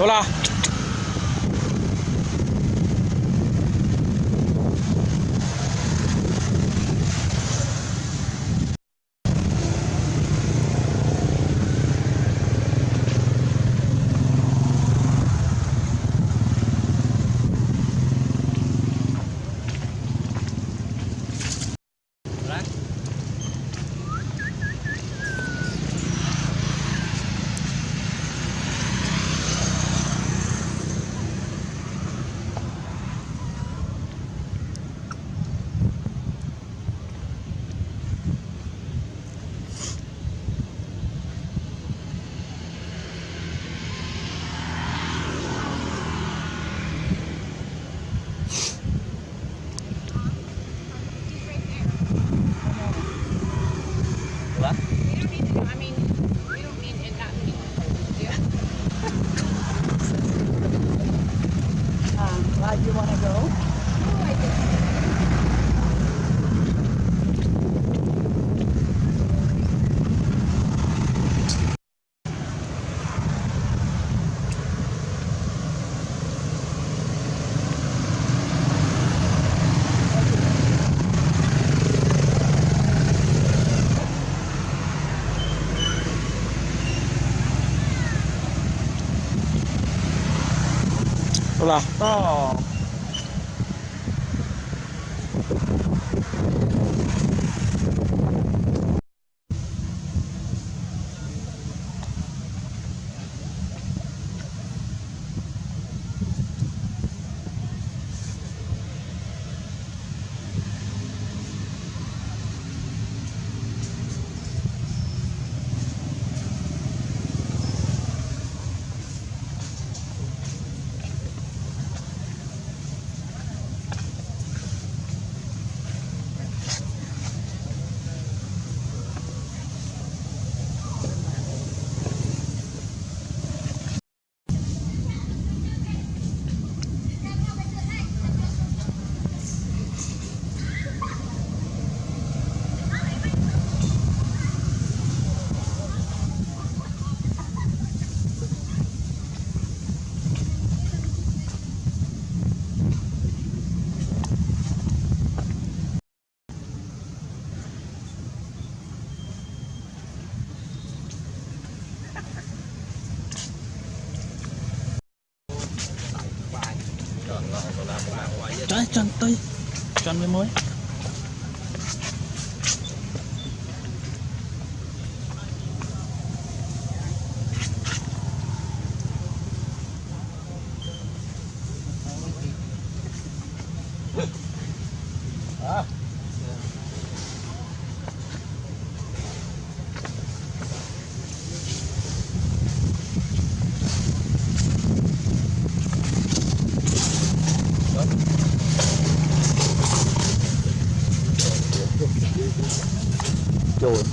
走了。出了到 minha mãe.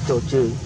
就就